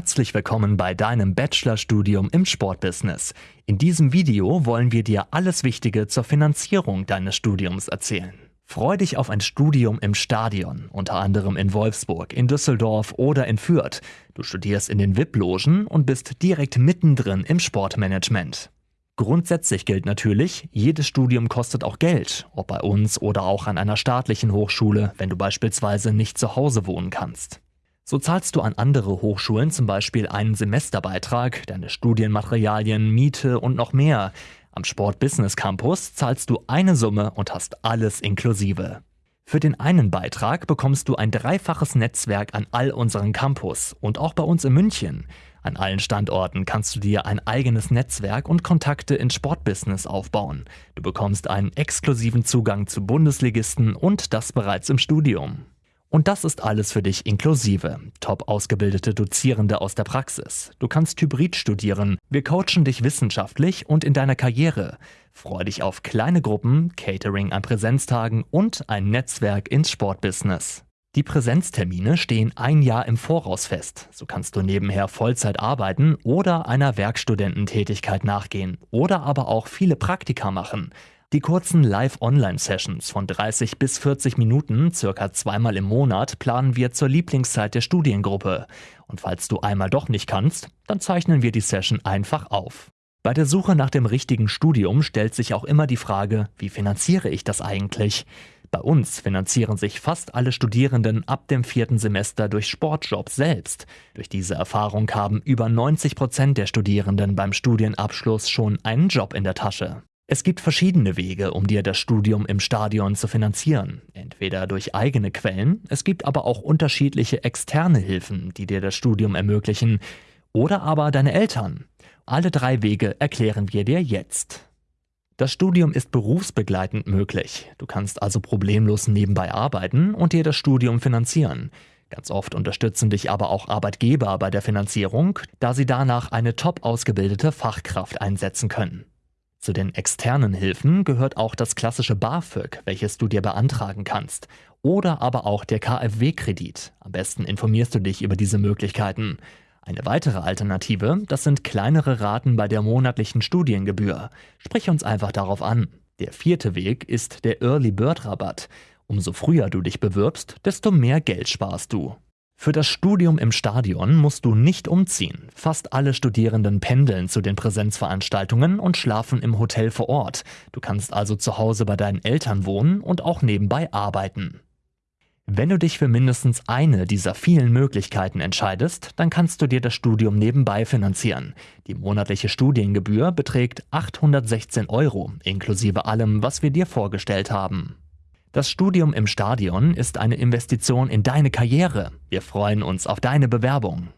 Herzlich willkommen bei deinem Bachelorstudium im Sportbusiness. In diesem Video wollen wir dir alles Wichtige zur Finanzierung deines Studiums erzählen. Freu dich auf ein Studium im Stadion, unter anderem in Wolfsburg, in Düsseldorf oder in Fürth. Du studierst in den VIP-Logen und bist direkt mittendrin im Sportmanagement. Grundsätzlich gilt natürlich, jedes Studium kostet auch Geld, ob bei uns oder auch an einer staatlichen Hochschule, wenn du beispielsweise nicht zu Hause wohnen kannst. So zahlst du an andere Hochschulen zum Beispiel einen Semesterbeitrag, deine Studienmaterialien, Miete und noch mehr. Am Sport Business Campus zahlst du eine Summe und hast alles inklusive. Für den einen Beitrag bekommst du ein dreifaches Netzwerk an all unseren Campus und auch bei uns in München. An allen Standorten kannst du dir ein eigenes Netzwerk und Kontakte ins Sportbusiness aufbauen. Du bekommst einen exklusiven Zugang zu Bundesligisten und das bereits im Studium. Und das ist alles für dich inklusive. Top ausgebildete Dozierende aus der Praxis. Du kannst Hybrid studieren. Wir coachen dich wissenschaftlich und in deiner Karriere. Freu dich auf kleine Gruppen, Catering an Präsenztagen und ein Netzwerk ins Sportbusiness. Die Präsenztermine stehen ein Jahr im Voraus fest. So kannst du nebenher Vollzeit arbeiten oder einer Werkstudententätigkeit nachgehen oder aber auch viele Praktika machen. Die kurzen Live-Online-Sessions von 30 bis 40 Minuten, circa zweimal im Monat, planen wir zur Lieblingszeit der Studiengruppe. Und falls du einmal doch nicht kannst, dann zeichnen wir die Session einfach auf. Bei der Suche nach dem richtigen Studium stellt sich auch immer die Frage, wie finanziere ich das eigentlich? Bei uns finanzieren sich fast alle Studierenden ab dem vierten Semester durch Sportjobs selbst. Durch diese Erfahrung haben über 90 Prozent der Studierenden beim Studienabschluss schon einen Job in der Tasche. Es gibt verschiedene Wege, um dir das Studium im Stadion zu finanzieren. Entweder durch eigene Quellen, es gibt aber auch unterschiedliche externe Hilfen, die dir das Studium ermöglichen, oder aber deine Eltern. Alle drei Wege erklären wir dir jetzt. Das Studium ist berufsbegleitend möglich. Du kannst also problemlos nebenbei arbeiten und dir das Studium finanzieren. Ganz oft unterstützen dich aber auch Arbeitgeber bei der Finanzierung, da sie danach eine top ausgebildete Fachkraft einsetzen können. Zu den externen Hilfen gehört auch das klassische BAföG, welches du dir beantragen kannst, oder aber auch der KfW-Kredit. Am besten informierst du dich über diese Möglichkeiten. Eine weitere Alternative, das sind kleinere Raten bei der monatlichen Studiengebühr. Sprich uns einfach darauf an. Der vierte Weg ist der Early Bird Rabatt. Umso früher du dich bewirbst, desto mehr Geld sparst du. Für das Studium im Stadion musst du nicht umziehen. Fast alle Studierenden pendeln zu den Präsenzveranstaltungen und schlafen im Hotel vor Ort. Du kannst also zu Hause bei deinen Eltern wohnen und auch nebenbei arbeiten. Wenn du dich für mindestens eine dieser vielen Möglichkeiten entscheidest, dann kannst du dir das Studium nebenbei finanzieren. Die monatliche Studiengebühr beträgt 816 Euro, inklusive allem, was wir dir vorgestellt haben. Das Studium im Stadion ist eine Investition in deine Karriere. Wir freuen uns auf deine Bewerbung.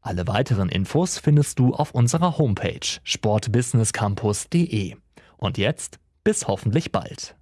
Alle weiteren Infos findest du auf unserer Homepage sportbusinesscampus.de. Und jetzt bis hoffentlich bald.